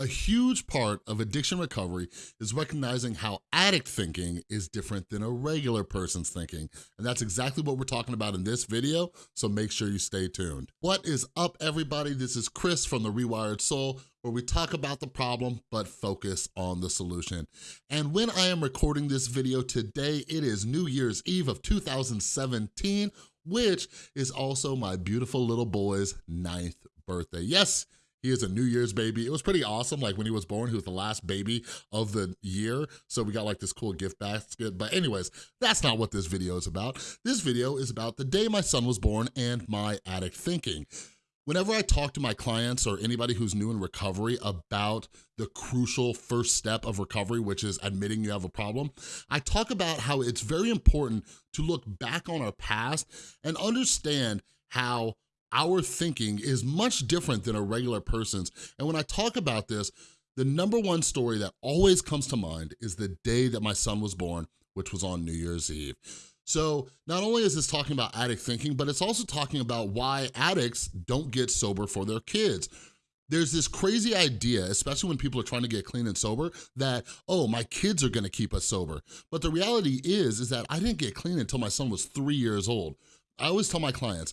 A huge part of addiction recovery is recognizing how addict thinking is different than a regular person's thinking. And that's exactly what we're talking about in this video, so make sure you stay tuned. What is up, everybody? This is Chris from The Rewired Soul, where we talk about the problem, but focus on the solution. And when I am recording this video today, it is New Year's Eve of 2017, which is also my beautiful little boy's ninth birthday. Yes, he is a New Year's baby. It was pretty awesome. Like when he was born, he was the last baby of the year. So we got like this cool gift basket. But anyways, that's not what this video is about. This video is about the day my son was born and my addict thinking. Whenever I talk to my clients or anybody who's new in recovery about the crucial first step of recovery, which is admitting you have a problem, I talk about how it's very important to look back on our past and understand how our thinking is much different than a regular person's. And when I talk about this, the number one story that always comes to mind is the day that my son was born, which was on New Year's Eve. So not only is this talking about addict thinking, but it's also talking about why addicts don't get sober for their kids. There's this crazy idea, especially when people are trying to get clean and sober, that, oh, my kids are gonna keep us sober. But the reality is, is that I didn't get clean until my son was three years old. I always tell my clients,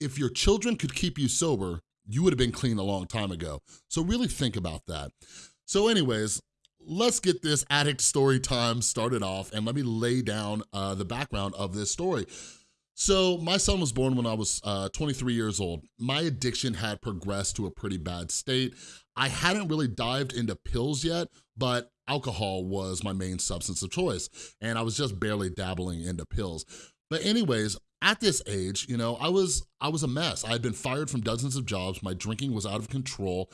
if your children could keep you sober, you would have been clean a long time ago. So really think about that. So anyways, let's get this addict story time started off and let me lay down uh, the background of this story. So my son was born when I was uh, 23 years old. My addiction had progressed to a pretty bad state. I hadn't really dived into pills yet, but alcohol was my main substance of choice. And I was just barely dabbling into pills. But anyways, at this age, you know, I was I was a mess. I had been fired from dozens of jobs. My drinking was out of control.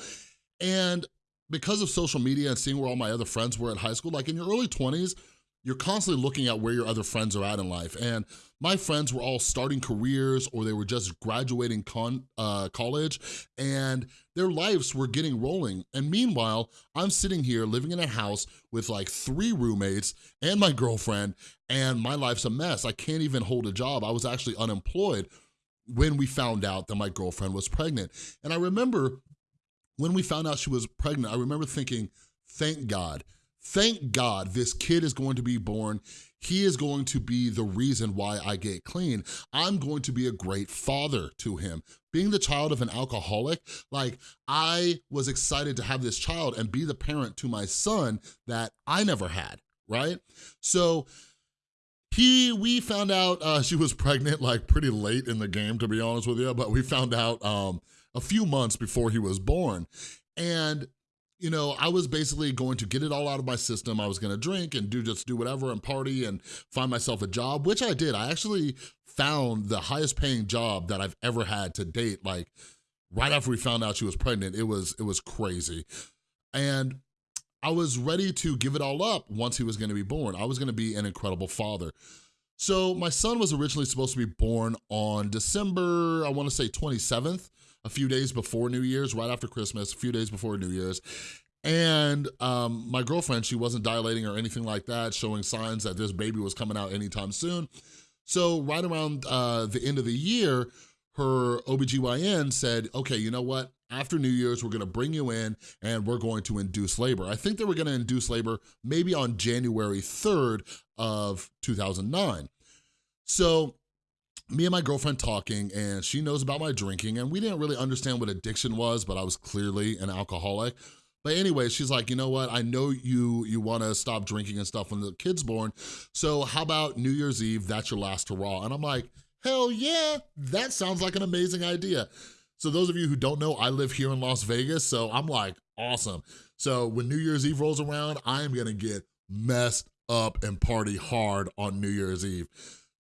And because of social media and seeing where all my other friends were at high school, like in your early 20s, you're constantly looking at where your other friends are at in life. And my friends were all starting careers or they were just graduating con, uh, college and their lives were getting rolling. And meanwhile, I'm sitting here living in a house with like three roommates and my girlfriend and my life's a mess. I can't even hold a job. I was actually unemployed when we found out that my girlfriend was pregnant. And I remember when we found out she was pregnant, I remember thinking, thank God Thank God this kid is going to be born. He is going to be the reason why I get clean. I'm going to be a great father to him. Being the child of an alcoholic, like I was excited to have this child and be the parent to my son that I never had, right? So he, we found out uh, she was pregnant like pretty late in the game, to be honest with you, but we found out um, a few months before he was born. And you know, I was basically going to get it all out of my system. I was gonna drink and do just do whatever and party and find myself a job, which I did. I actually found the highest paying job that I've ever had to date. Like right after we found out she was pregnant, it was, it was crazy. And I was ready to give it all up once he was gonna be born. I was gonna be an incredible father. So my son was originally supposed to be born on December, I wanna say 27th, a few days before New Year's, right after Christmas, a few days before New Year's. And um, my girlfriend, she wasn't dilating or anything like that, showing signs that this baby was coming out anytime soon. So right around uh, the end of the year, her OBGYN said, okay, you know what? After New Year's, we're gonna bring you in and we're going to induce labor. I think they were gonna induce labor maybe on January 3rd of 2009. So me and my girlfriend talking and she knows about my drinking and we didn't really understand what addiction was, but I was clearly an alcoholic. But anyway, she's like, you know what? I know you you want to stop drinking and stuff when the kid's born. So how about New Year's Eve? That's your last hurrah. And I'm like, hell yeah, that sounds like an amazing idea. So those of you who don't know, I live here in Las Vegas. So I'm like, awesome. So when New Year's Eve rolls around, I am gonna get messed up and party hard on New Year's Eve.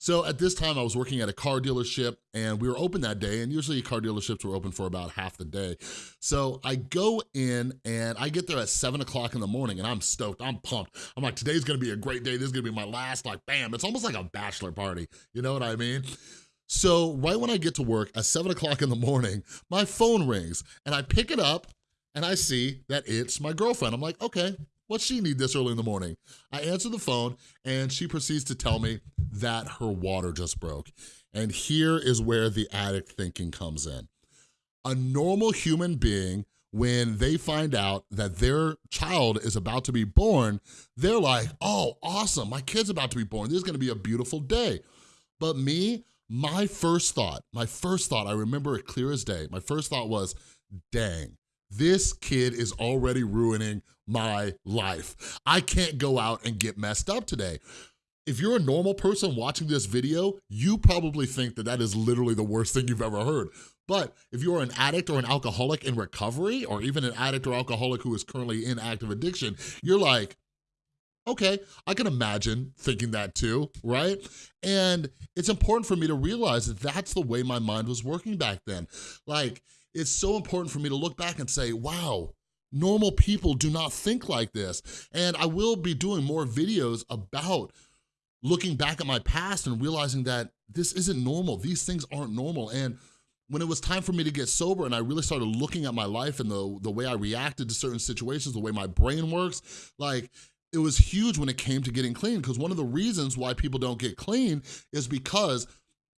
So at this time I was working at a car dealership and we were open that day and usually car dealerships were open for about half the day. So I go in and I get there at seven o'clock in the morning and I'm stoked, I'm pumped. I'm like, today's gonna be a great day. This is gonna be my last, like bam. It's almost like a bachelor party, you know what I mean? So right when I get to work at seven o'clock in the morning, my phone rings and I pick it up and I see that it's my girlfriend. I'm like, okay, What's she need this early in the morning? I answer the phone and she proceeds to tell me that her water just broke. And here is where the addict thinking comes in. A normal human being when they find out that their child is about to be born, they're like, oh, awesome, my kid's about to be born. This is gonna be a beautiful day. But me, my first thought, my first thought, I remember it clear as day. My first thought was, dang, this kid is already ruining my life. I can't go out and get messed up today. If you're a normal person watching this video, you probably think that that is literally the worst thing you've ever heard. But if you're an addict or an alcoholic in recovery, or even an addict or alcoholic who is currently in active addiction, you're like, okay, I can imagine thinking that too, right? And it's important for me to realize that that's the way my mind was working back then. Like, it's so important for me to look back and say, wow, normal people do not think like this. And I will be doing more videos about looking back at my past and realizing that this isn't normal. These things aren't normal. And when it was time for me to get sober and I really started looking at my life and the, the way I reacted to certain situations, the way my brain works, like it was huge when it came to getting clean because one of the reasons why people don't get clean is because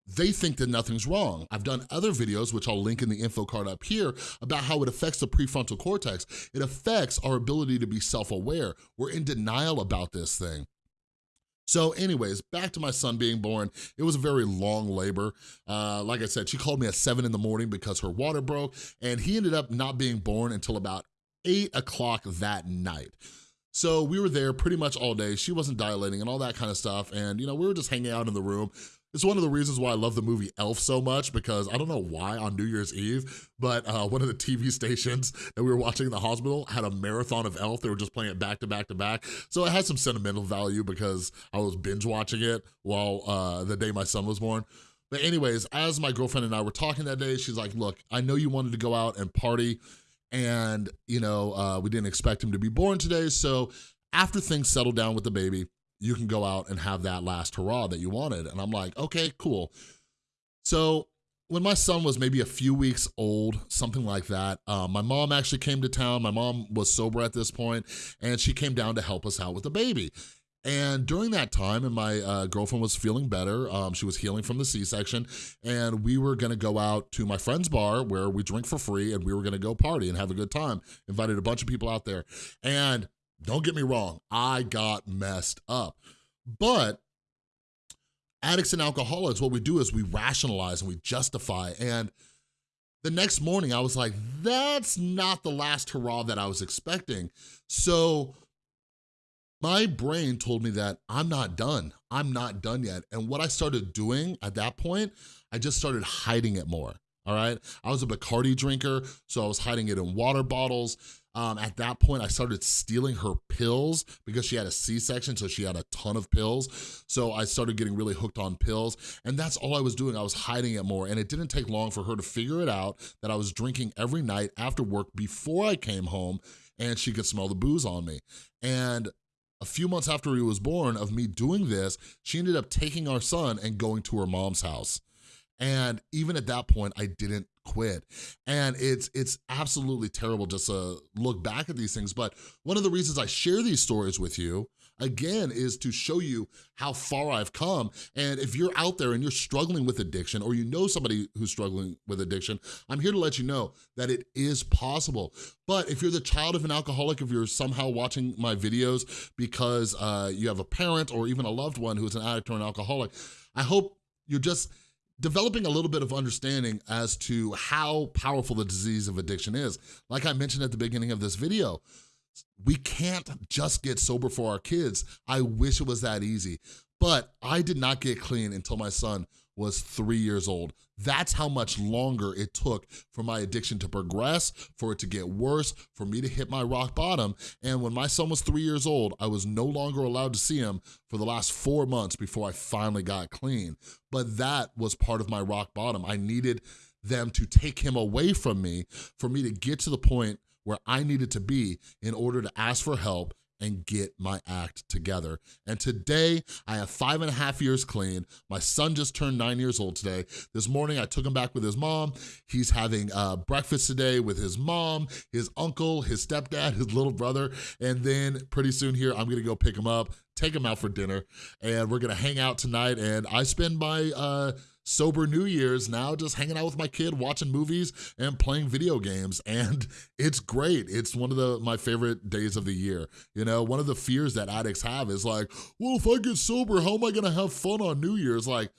they think that nothing's wrong. I've done other videos, which I'll link in the info card up here, about how it affects the prefrontal cortex. It affects our ability to be self-aware. We're in denial about this thing. So anyways, back to my son being born. It was a very long labor. Uh, like I said, she called me at seven in the morning because her water broke and he ended up not being born until about eight o'clock that night. So we were there pretty much all day. She wasn't dilating and all that kind of stuff. And, you know, we were just hanging out in the room. It's one of the reasons why I love the movie Elf so much because I don't know why on New Year's Eve, but uh, one of the TV stations that we were watching in the hospital had a marathon of Elf. They were just playing it back to back to back. So it had some sentimental value because I was binge watching it while uh, the day my son was born. But anyways, as my girlfriend and I were talking that day, she's like, look, I know you wanted to go out and party and, you know, uh, we didn't expect him to be born today. So after things settle down with the baby, you can go out and have that last hurrah that you wanted. And I'm like, okay, cool. So when my son was maybe a few weeks old, something like that, uh, my mom actually came to town. My mom was sober at this point, and she came down to help us out with the baby. And during that time, and my uh, girlfriend was feeling better, um, she was healing from the C-section, and we were gonna go out to my friend's bar where we drink for free, and we were gonna go party and have a good time. Invited a bunch of people out there. And don't get me wrong, I got messed up. But addicts and alcoholics, what we do is we rationalize and we justify. And the next morning I was like, that's not the last hurrah that I was expecting. So my brain told me that I'm not done. I'm not done yet. And what I started doing at that point, I just started hiding it more, all right? I was a Bacardi drinker, so I was hiding it in water bottles. Um, at that point, I started stealing her pills because she had a C-section, so she had a ton of pills. So I started getting really hooked on pills, and that's all I was doing. I was hiding it more, and it didn't take long for her to figure it out that I was drinking every night after work before I came home, and she could smell the booze on me. And a few months after he was born of me doing this, she ended up taking our son and going to her mom's house. And even at that point, I didn't quit. And it's it's absolutely terrible just to look back at these things. But one of the reasons I share these stories with you again, is to show you how far I've come. And if you're out there and you're struggling with addiction or you know somebody who's struggling with addiction, I'm here to let you know that it is possible. But if you're the child of an alcoholic, if you're somehow watching my videos because uh, you have a parent or even a loved one who's an addict or an alcoholic, I hope you're just developing a little bit of understanding as to how powerful the disease of addiction is. Like I mentioned at the beginning of this video, we can't just get sober for our kids. I wish it was that easy. But I did not get clean until my son was three years old. That's how much longer it took for my addiction to progress, for it to get worse, for me to hit my rock bottom. And when my son was three years old, I was no longer allowed to see him for the last four months before I finally got clean. But that was part of my rock bottom. I needed them to take him away from me for me to get to the point where I needed to be in order to ask for help and get my act together. And today, I have five and a half years clean. My son just turned nine years old today. This morning, I took him back with his mom. He's having uh, breakfast today with his mom, his uncle, his stepdad, his little brother, and then pretty soon here, I'm gonna go pick him up, take him out for dinner, and we're gonna hang out tonight, and I spend my uh, sober New Year's, now just hanging out with my kid, watching movies and playing video games. And it's great. It's one of the my favorite days of the year. You know, one of the fears that addicts have is like, well, if I get sober, how am I gonna have fun on New Year's? Like,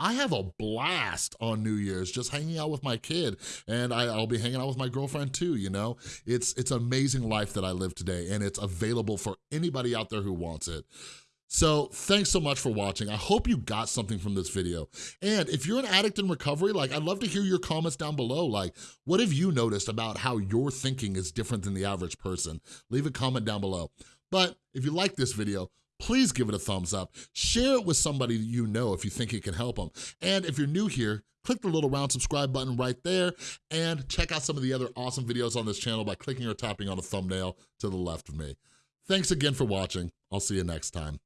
I have a blast on New Year's just hanging out with my kid and I, will be hanging out with my girlfriend too, you know? It's, it's amazing life that I live today and it's available for anybody out there who wants it. So thanks so much for watching. I hope you got something from this video. And if you're an addict in recovery, like I'd love to hear your comments down below. Like, what have you noticed about how your thinking is different than the average person? Leave a comment down below. But if you like this video, please give it a thumbs up. Share it with somebody you know if you think it can help them. And if you're new here, click the little round subscribe button right there and check out some of the other awesome videos on this channel by clicking or tapping on the thumbnail to the left of me. Thanks again for watching. I'll see you next time.